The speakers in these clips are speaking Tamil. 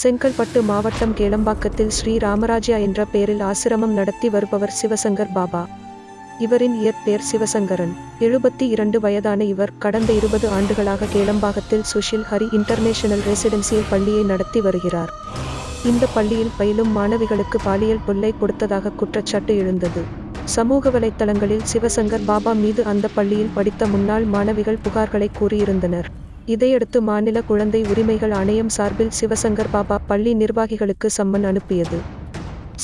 செங்கல்பட்டு மாவட்டம் கேளம்பாக்கத்தில் ஸ்ரீ ராமராஜா என்ற பெயரில் ஆசிரமம் நடத்தி வருபவர் சிவசங்கர் பாபா. இவரின் இயற்பெயர் சிவசங்கரன். எழுபத்தி இரண்டு வயதான இவர் கடந்த இருபது ஆண்டுகளாக கேளம்பாக்கத்தில் சுஷில் ஹரி இன்டர்நேஷனல் ரெசிடென்சியல் பள்ளியை நடத்தி வருகிறார். இந்த பள்ளியில் பயிலும் மாணவிகளுக்கு பாலியல் தொல்லை கொடுத்ததாக குற்றச்சாட்டு எழுந்தது. சமூக வலைத்தளங்களில் சிவசங்கர் பாபா மீது அந்த பள்ளியில் படித்த முன்னாள் மாணவிகள் புகார்களை கூறியிருந்தனர். இதையடுத்து மாநில குழந்தை உரிமைகள் ஆணையம் சார்பில் சிவசங்கர் பாபா பள்ளி நிர்வாகிகளுக்கு சம்மன் அனுப்பியது.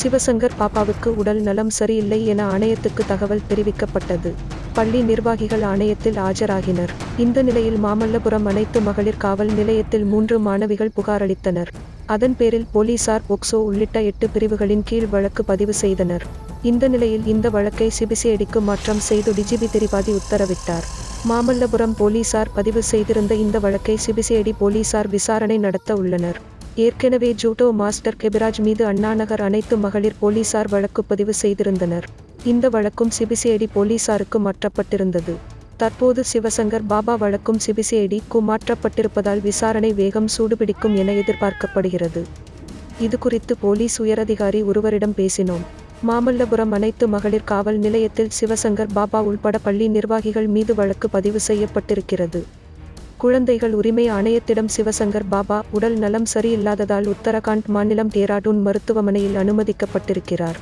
சிவசங்கர் பாப்பாவுக்கு உடல் நலம் சரியில்லை என ஆணையத்துக்கு தகவல் தெரிவிக்கப்பட்டது. பள்ளி நிர்வாகிகள் ஆணையத்தில் ஆஜராகினர். இந்த நிலையில் மாமல்லபுரம் அனைத்து மகளிர் காவல் நிலையத்தில் மூன்று மாணவிகள் புகாரளித்தனர் அதன் பேரில் போலீசார் போக்சோ உள்ளிட்ட எட்டு பிரிவுகளின் கீழ் வழக்கு பதிவு செய்தனர். இந்த நிலையில் இந்த வழக்கை சிபிசிஐடிக்கு மாற்றம் செய்து டிஜிபி திரிபாதி உத்தரவிட்டார். மாமல்லபுரம் போலீசார் பதிவு செய்திருந்த இந்த வழக்கை சிபிசிஐடி போலீசார் விசாரணை நடத்த உள்ளனர். ஏற்கனவே ஜூட்டோ மாஸ்டர் கெபிராஜ் மீது அண்ணாநகர் அனைத்து மகளிர் போலீசார் வழக்கு பதிவு செய்திருந்தனர். இந்த வழக்கும் சிபிசிஐடி போலீசாருக்கு மாற்றப்பட்டிருந்தது. தற்போது சிவசங்கர் பாபா வழக்கும் சிபிசிஐடிக்கு மாற்றப்பட்டிருப்பதால் விசாரணை வேகம் சூடுபிடிக்கும் என எதிர்பார்க்கப்படுகிறது. இது குறித்து போலீஸ் உயரதிகாரி ஒருவரிடம் பேசினோம். மாமல்லபுரம் அனைத்து மகளிர் காவல் நிலையத்தில் சிவசங்கர் பாபா உள்பட பள்ளி நிர்வாகிகள் மீது வழக்கு பதிவு செய்யப்பட்டிருக்கிறது. குழந்தைகள் உரிமை ஆணையத்திடம் சிவசங்கர் பாபா உடல் நலம் சரியில்லாததால் உத்தரகாண்ட் மாநிலம் டேராடூன் மருத்துவமனையில் அனுமதிக்கப்பட்டிருக்கிறார்.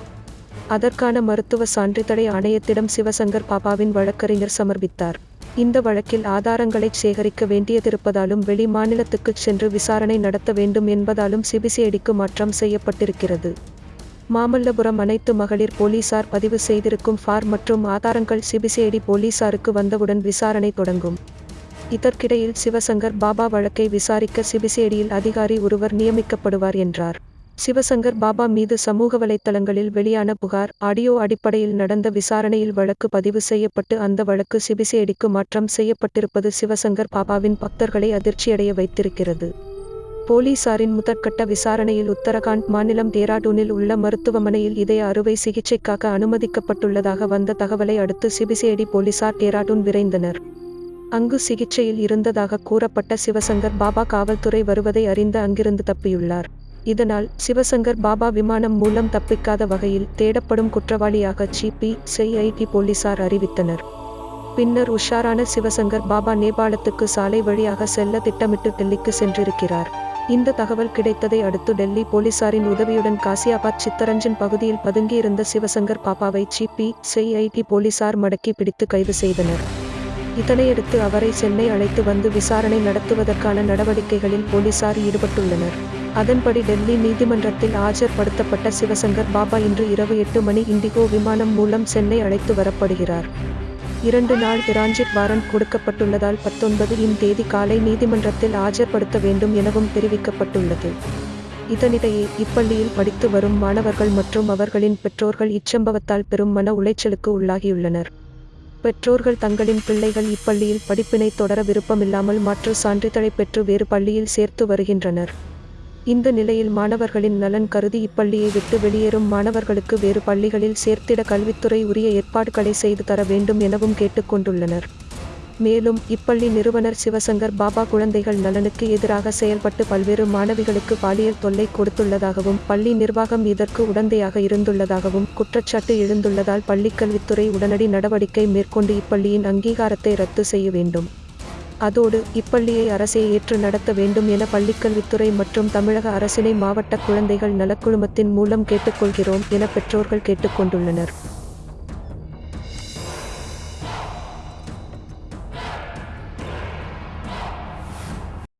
அதற்கான மருத்துவ சான்றிதழை ஆணையத்திடம் சிவசங்கர் பாபாவின் வழக்கறிஞர் சமர்ப்பித்தார். இந்த வழக்கில் ஆதாரங்களை சேகரிக்க வேண்டியதிருப்பதாலும் வெளி மாநிலத்துக்குச் சென்று விசாரணை நடத்த வேண்டும் என்பதாலும் சிபிசிஐடிக்கு மாற்றம் செய்யப்பட்டிருக்கிறது. மாமல்லபுரம் அனைத்து மகளிர் போலீசார் பதிவு செய்திருக்கும் ஃபார் மற்றும் ஆதாரங்கள் சிபிசிஐடி போலீசாருக்கு வந்தவுடன் விசாரணை தொடங்கும். இதற்கிடையில் சிவசங்கர் பாபா வழக்கை விசாரிக்க சிபிசிஐடியில் அதிகாரி ஒருவர் நியமிக்கப்படுவார் என்றார். சிவசங்கர் பாபா மீது சமூக வலைத்தளங்களில் வெளியான புகார் ஆடியோ அடிப்படையில் நடந்த விசாரணையில் வழக்கு பதிவு செய்யப்பட்டு அந்த வழக்கு சிபிசிஐடிக்கு மாற்றம் செய்யப்பட்டிருப்பது சிவசங்கர் பாபாவின் பக்தர்களை அதிர்ச்சியடைய வைத்திருக்கிறது. போலீசாரின் முதற்கட்ட விசாரணையில் உத்தரகாண்ட் மாநிலம் டேராடூனில் உள்ள மருத்துவமனையில் இதய அறுவை சிகிச்சைக்காக அனுமதிக்கப்பட்டுள்ளதாக வந்த தகவலை அடுத்து சிபிசிஐடி போலீசார் டேராடூன் விரைந்தனர். அங்கு சிகிச்சையில் இருந்ததாக கூறப்பட்ட சிவசங்கர் பாபா காவல்துறை வருவதை அறிந்து அங்கிருந்து தப்பியுள்ளார். இதனால் சிவசங்கர் பாபா விமானம் மூலம் தப்பிக்காத வகையில் தேடப்படும் குற்றவாளியாக ஜிபி சிஐடி போலீசார் அறிவித்தனர். பின்னர் உஷாரான சிவசங்கர் பாபா நேபாளத்துக்கு சாலை வழியாக செல்ல திட்டமிட்டு டெல்லிக்கு சென்றிருக்கிறார். இந்த தகவல் கிடைத்ததை அடுத்து டெல்லி போலீசாரின் உதவியுடன் காசியாபாத் சித்தரஞ்சன் பகுதியில் பதுங்கியிருந்த சிவசங்கர் பாப்பாவை சிபி சிஐடி போலீசார் மடக்கி பிடித்து கைது செய்தனர். இதனையடுத்து அவரை சென்னை அழைத்து வந்து விசாரணை நடத்துவதற்கான நடவடிக்கைகளில் போலீசார் ஈடுபட்டுள்ளனர். அதன்படி டெல்லி நீதிமன்றத்தில் ஆஜர்படுத்தப்பட்ட சிவசங்கர் பாபா இன்று இரவு எட்டு மணி இண்டிகோ விமானம் மூலம் சென்னை அழைத்து வரப்படுகிறார். இரண்டு நாள் டிரான்சிட் வாரண்ட் கொடுக்கப்பட்டுள்ளதால் பத்தொன்பது இன் தேதி காலை நீதிமன்றத்தில் ஆஜர்படுத்த வேண்டும் எனவும் தெரிவிக்கப்பட்டுள்ளது. இதனிடையே இப்பள்ளியில் படித்து வரும் மாணவர்கள் மற்றும் அவர்களின் பெற்றோர்கள் இச்சம்பவத்தால் பெரும் மன உளைச்சலுக்கு உள்ளாகியுள்ளனர். பெற்றோர்கள் தங்களின் பிள்ளைகள் இப்பள்ளியில் படிப்பினை தொடர விருப்பமில்லாமல் மாற்று சான்றிதழை பெற்று வேறு பள்ளியில் சேர்த்து வருகின்றனர். இந்த நிலையில் மாணவர்களின் நலன் கருதி இப்பள்ளியை விட்டு வெளியேறும் மாணவர்களுக்கு வேறு பள்ளிகளில் சேர்த்திட கல்வித்துறை உரிய ஏற்பாடுகளை செய்து தர வேண்டும் எனவும் கேட்டுக்கொண்டுள்ளனர். மேலும் இப்பள்ளி நிறுவனர் சிவசங்கர் பாபா குழந்தைகள் நலனுக்கு எதிராக செயல்பட்டு பல்வேறு மாணவிகளுக்கு பாலியல் தொல்லை கொடுத்துள்ளதாகவும் பள்ளி நிர்வாகம் இதற்கு உடந்தையாக இருந்துள்ளதாகவும் குற்றச்சாட்டு எழுந்துள்ளதால் பள்ளிக்கல்வித்துறை உடனடி நடவடிக்கை மேற்கொண்டு இப்பள்ளியின் அங்கீகாரத்தை ரத்து செய்ய வேண்டும். அதோடு இப்பள்ளியை அரசே ஏற்று நடத்த வேண்டும் என பள்ளிக்கல்வித்துறை மற்றும் தமிழக அரசினை மாவட்ட குழந்தைகள் நலக்குழுமத்தின் மூலம் கேட்டுக்கொள்கிறோம் என பெற்றோர்கள் கேட்டுக்கொண்டுள்ளனர்.